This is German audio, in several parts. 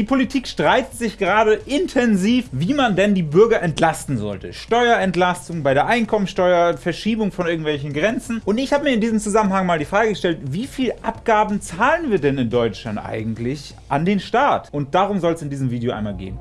Die Politik streitet sich gerade intensiv, wie man denn die Bürger entlasten sollte. Steuerentlastung bei der Einkommensteuer, Verschiebung von irgendwelchen Grenzen. Und ich habe mir in diesem Zusammenhang mal die Frage gestellt, wie viel Abgaben zahlen wir denn in Deutschland eigentlich an den Staat? Und darum soll es in diesem Video einmal gehen.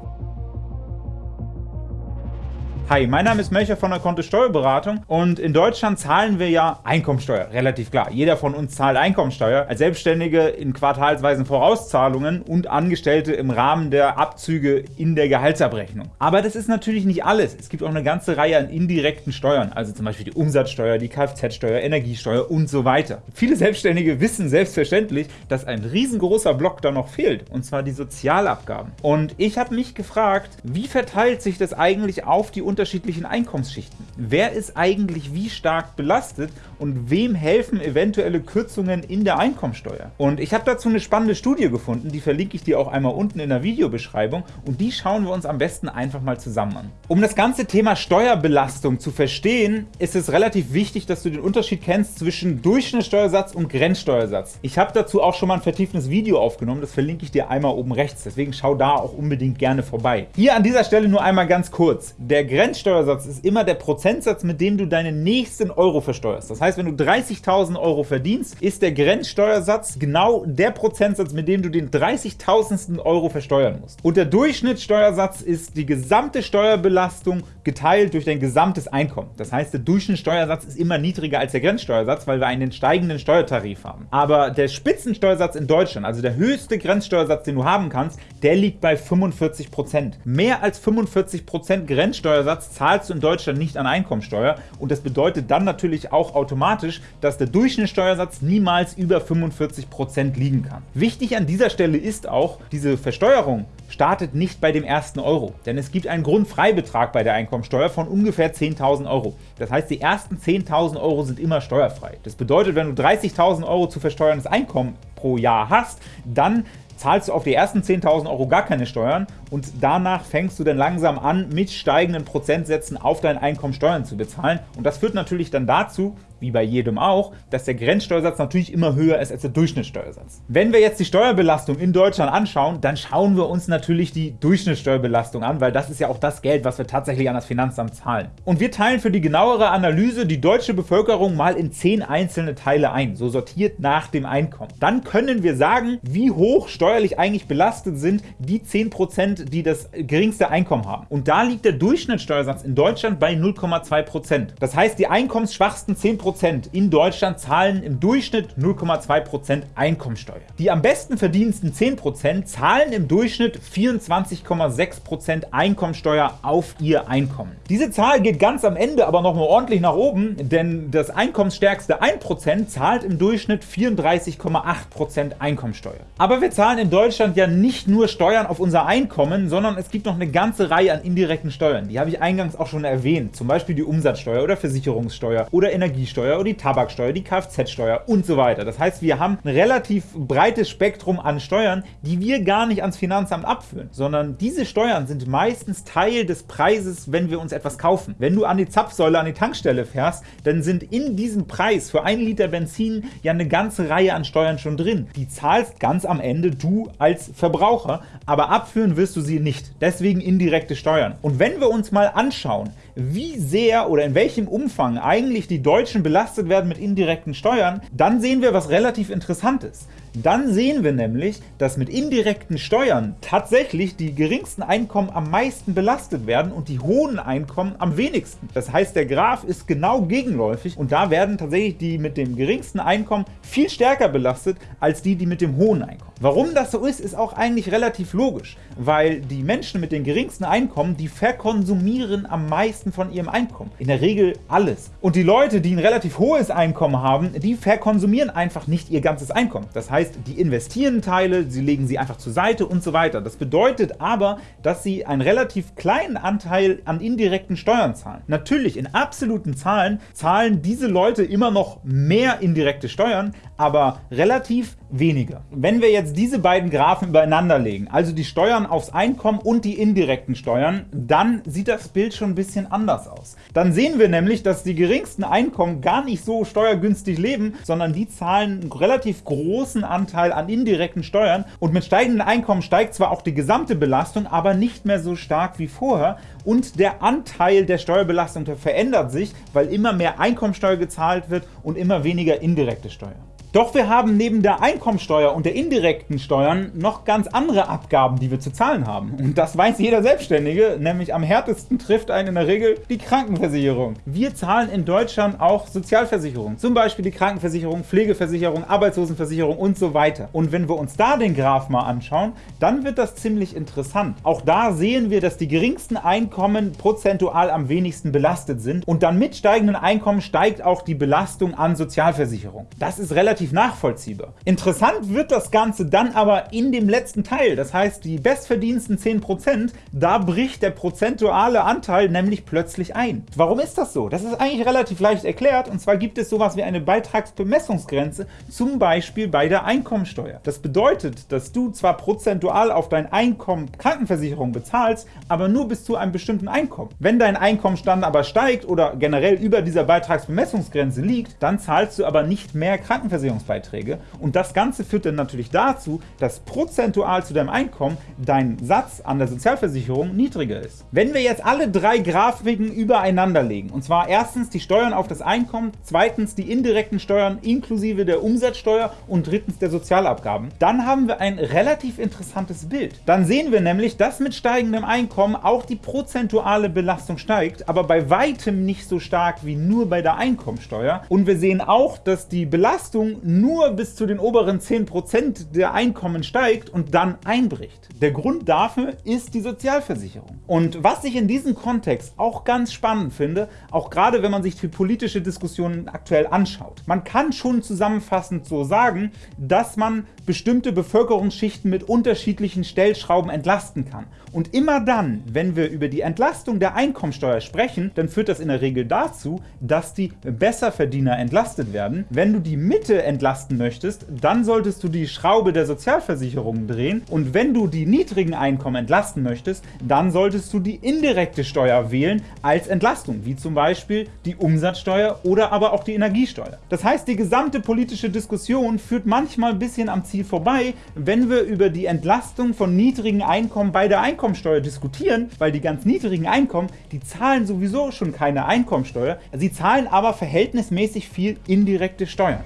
Hi, mein Name ist Melcher von der Kontist Steuerberatung und in Deutschland zahlen wir ja Einkommensteuer, relativ klar. Jeder von uns zahlt Einkommensteuer, als Selbstständige in quartalsweisen Vorauszahlungen und Angestellte im Rahmen der Abzüge in der Gehaltsabrechnung. Aber das ist natürlich nicht alles. Es gibt auch eine ganze Reihe an indirekten Steuern, also zum Beispiel die Umsatzsteuer, die Kfz-Steuer, Energiesteuer und so weiter. Viele Selbstständige wissen selbstverständlich, dass ein riesengroßer Block da noch fehlt, und zwar die Sozialabgaben. Und ich habe mich gefragt, wie verteilt sich das eigentlich auf die unterschiedlichen Einkommensschichten. Wer ist eigentlich wie stark belastet und wem helfen eventuelle Kürzungen in der Einkommensteuer? Und ich habe dazu eine spannende Studie gefunden, die verlinke ich dir auch einmal unten in der Videobeschreibung und die schauen wir uns am besten einfach mal zusammen an. Um das ganze Thema Steuerbelastung zu verstehen, ist es relativ wichtig, dass du den Unterschied kennst zwischen Durchschnittssteuersatz und Grenzsteuersatz. Ich habe dazu auch schon mal ein vertieftes Video aufgenommen, das verlinke ich dir einmal oben rechts, deswegen schau da auch unbedingt gerne vorbei. Hier an dieser Stelle nur einmal ganz kurz. Der Grenz Grenzsteuersatz ist immer der Prozentsatz, mit dem du deine nächsten Euro versteuerst. Das heißt, wenn du 30.000 Euro verdienst, ist der Grenzsteuersatz genau der Prozentsatz, mit dem du den 30.000. Euro versteuern musst. Und der Durchschnittssteuersatz ist die gesamte Steuerbelastung geteilt durch dein gesamtes Einkommen. Das heißt, der Durchschnittssteuersatz ist immer niedriger als der Grenzsteuersatz, weil wir einen steigenden Steuertarif haben. Aber der Spitzensteuersatz in Deutschland, also der höchste Grenzsteuersatz, den du haben kannst, der liegt bei 45%. Mehr als 45% Grenzsteuersatz Steuersatz zahlst du in Deutschland nicht an Einkommensteuer und das bedeutet dann natürlich auch automatisch, dass der Durchschnittssteuersatz niemals über 45% liegen kann. Wichtig an dieser Stelle ist auch, diese Versteuerung startet nicht bei dem ersten Euro, denn es gibt einen Grundfreibetrag bei der Einkommensteuer von ungefähr 10.000 Euro. Das heißt, die ersten 10.000 Euro sind immer steuerfrei. Das bedeutet, wenn du 30.000 Euro zu versteuerndes Einkommen pro Jahr hast, dann zahlst du auf die ersten 10.000 Euro gar keine Steuern und danach fängst du dann langsam an, mit steigenden Prozentsätzen auf dein Einkommen Steuern zu bezahlen. Und das führt natürlich dann dazu, wie bei jedem auch, dass der Grenzsteuersatz natürlich immer höher ist als der Durchschnittssteuersatz. Wenn wir jetzt die Steuerbelastung in Deutschland anschauen, dann schauen wir uns natürlich die Durchschnittssteuerbelastung an, weil das ist ja auch das Geld, was wir tatsächlich an das Finanzamt zahlen. Und wir teilen für die genauere Analyse die deutsche Bevölkerung mal in zehn einzelne Teile ein, so sortiert nach dem Einkommen. Dann können wir sagen, wie hoch steuerlich eigentlich belastet sind die 10%, die das geringste Einkommen haben. Und da liegt der Durchschnittssteuersatz in Deutschland bei 0,2%. Das heißt, die einkommensschwachsten 10% in Deutschland zahlen im Durchschnitt 0,2% Einkommensteuer. Die am besten verdiensten 10% zahlen im Durchschnitt 24,6% Einkommensteuer auf ihr Einkommen. Diese Zahl geht ganz am Ende aber noch mal ordentlich nach oben, denn das einkommensstärkste 1% zahlt im Durchschnitt 34,8% Einkommensteuer. Aber wir zahlen in Deutschland ja nicht nur Steuern auf unser Einkommen, sondern es gibt noch eine ganze Reihe an indirekten Steuern. Die habe ich eingangs auch schon erwähnt, zum Beispiel die Umsatzsteuer oder Versicherungssteuer oder Energiesteuer Mehrwertsteuer oder die Tabaksteuer, die Kfz-Steuer und so weiter. Das heißt, wir haben ein relativ breites Spektrum an Steuern, die wir gar nicht ans Finanzamt abführen, sondern diese Steuern sind meistens Teil des Preises, wenn wir uns etwas kaufen. Wenn du an die Zapfsäule, an die Tankstelle fährst, dann sind in diesem Preis für einen Liter Benzin ja eine ganze Reihe an Steuern schon drin. Die zahlst ganz am Ende du als Verbraucher, aber abführen wirst du sie nicht. Deswegen indirekte Steuern. Und wenn wir uns mal anschauen, wie sehr oder in welchem Umfang eigentlich die Deutschen belastet werden mit indirekten Steuern, dann sehen wir was relativ Interessantes. Dann sehen wir nämlich, dass mit indirekten Steuern tatsächlich die geringsten Einkommen am meisten belastet werden und die hohen Einkommen am wenigsten. Das heißt, der Graph ist genau gegenläufig und da werden tatsächlich die mit dem geringsten Einkommen viel stärker belastet als die, die mit dem hohen Einkommen. Warum das so ist, ist auch eigentlich relativ logisch, weil die Menschen mit den geringsten Einkommen, die verkonsumieren am meisten von ihrem Einkommen. In der Regel alles. Und die Leute, die ein relativ hohes Einkommen haben, die verkonsumieren einfach nicht ihr ganzes Einkommen. Das heißt, die investieren Teile, sie legen sie einfach zur Seite und so weiter. Das bedeutet aber, dass sie einen relativ kleinen Anteil an indirekten Steuern zahlen. Natürlich, in absoluten Zahlen zahlen diese Leute immer noch mehr indirekte Steuern, aber relativ weniger. Wenn wir jetzt diese beiden Graphen übereinander legen, also die Steuern aufs Einkommen und die indirekten Steuern, dann sieht das Bild schon ein bisschen anders aus. Dann sehen wir nämlich, dass die geringsten Einkommen gar nicht so steuergünstig leben, sondern die zahlen einen relativ großen Anteil an indirekten Steuern und mit steigenden Einkommen steigt zwar auch die gesamte Belastung, aber nicht mehr so stark wie vorher und der Anteil der Steuerbelastung verändert sich, weil immer mehr Einkommensteuer gezahlt wird und immer weniger indirekte Steuer. Doch wir haben neben der Einkommensteuer und der indirekten Steuern noch ganz andere Abgaben, die wir zu zahlen haben. Und das weiß jeder Selbstständige, nämlich am härtesten trifft einen in der Regel die Krankenversicherung. Wir zahlen in Deutschland auch Sozialversicherung, zum Beispiel die Krankenversicherung, Pflegeversicherung, Arbeitslosenversicherung und so weiter. Und wenn wir uns da den Graph mal anschauen, dann wird das ziemlich interessant. Auch da sehen wir, dass die geringsten Einkommen prozentual am wenigsten belastet sind und dann mit steigenden Einkommen steigt auch die Belastung an Sozialversicherung. Das ist relativ relativ nachvollziehbar. Interessant wird das Ganze dann aber in dem letzten Teil, das heißt die bestverdiensten 10%, da bricht der prozentuale Anteil nämlich plötzlich ein. Warum ist das so? Das ist eigentlich relativ leicht erklärt und zwar gibt es sowas wie eine Beitragsbemessungsgrenze, zum Beispiel bei der Einkommensteuer. Das bedeutet, dass du zwar prozentual auf dein Einkommen Krankenversicherung bezahlst, aber nur bis zu einem bestimmten Einkommen. Wenn dein Einkommenstand aber steigt oder generell über dieser Beitragsbemessungsgrenze liegt, dann zahlst du aber nicht mehr Krankenversicherung Versicherungsbeiträge. Und das Ganze führt dann natürlich dazu, dass prozentual zu deinem Einkommen dein Satz an der Sozialversicherung niedriger ist. Wenn wir jetzt alle drei Grafiken übereinander legen, und zwar erstens die Steuern auf das Einkommen, zweitens die indirekten Steuern inklusive der Umsatzsteuer und drittens der Sozialabgaben, dann haben wir ein relativ interessantes Bild. Dann sehen wir nämlich, dass mit steigendem Einkommen auch die prozentuale Belastung steigt, aber bei weitem nicht so stark wie nur bei der Einkommensteuer. Und wir sehen auch, dass die Belastung nur bis zu den oberen 10% der Einkommen steigt und dann einbricht. Der Grund dafür ist die Sozialversicherung. Und was ich in diesem Kontext auch ganz spannend finde, auch gerade wenn man sich die politische Diskussion aktuell anschaut, man kann schon zusammenfassend so sagen, dass man bestimmte Bevölkerungsschichten mit unterschiedlichen Stellschrauben entlasten kann. Und immer dann, wenn wir über die Entlastung der Einkommensteuer sprechen, dann führt das in der Regel dazu, dass die Besserverdiener entlastet werden. Wenn du die Mitte entlasten möchtest, dann solltest du die Schraube der Sozialversicherung drehen und wenn du die niedrigen Einkommen entlasten möchtest, dann solltest du die indirekte Steuer wählen als Entlastung, wie zum Beispiel die Umsatzsteuer oder aber auch die Energiesteuer. Das heißt, die gesamte politische Diskussion führt manchmal ein bisschen am Ziel vorbei, wenn wir über die Entlastung von niedrigen Einkommen bei der Einkommensteuer diskutieren, weil die ganz niedrigen Einkommen, die zahlen sowieso schon keine Einkommensteuer, sie zahlen aber verhältnismäßig viel indirekte Steuern.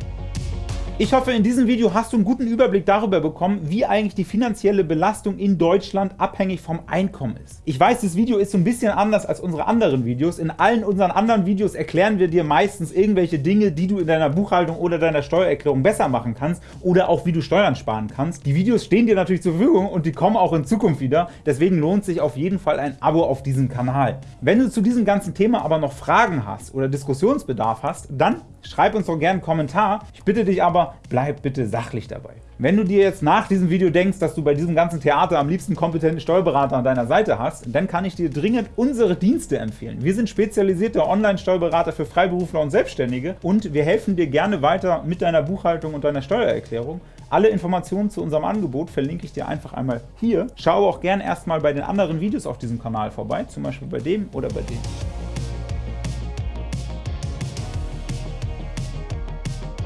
Ich hoffe, in diesem Video hast du einen guten Überblick darüber bekommen, wie eigentlich die finanzielle Belastung in Deutschland abhängig vom Einkommen ist. Ich weiß, das Video ist so ein bisschen anders als unsere anderen Videos. In allen unseren anderen Videos erklären wir dir meistens irgendwelche Dinge, die du in deiner Buchhaltung oder deiner Steuererklärung besser machen kannst oder auch wie du Steuern sparen kannst. Die Videos stehen dir natürlich zur Verfügung und die kommen auch in Zukunft wieder. Deswegen lohnt sich auf jeden Fall ein Abo auf diesem Kanal. Wenn du zu diesem ganzen Thema aber noch Fragen hast oder Diskussionsbedarf hast, dann schreib uns doch gerne einen Kommentar. Ich bitte dich aber, bleib bitte sachlich dabei. Wenn du dir jetzt nach diesem Video denkst, dass du bei diesem ganzen Theater am liebsten kompetente Steuerberater an deiner Seite hast, dann kann ich dir dringend unsere Dienste empfehlen. Wir sind spezialisierte Online-Steuerberater für Freiberufler und Selbstständige und wir helfen dir gerne weiter mit deiner Buchhaltung und deiner Steuererklärung. Alle Informationen zu unserem Angebot verlinke ich dir einfach einmal hier. Schau auch gerne erstmal bei den anderen Videos auf diesem Kanal vorbei, zum Beispiel bei dem oder bei dem.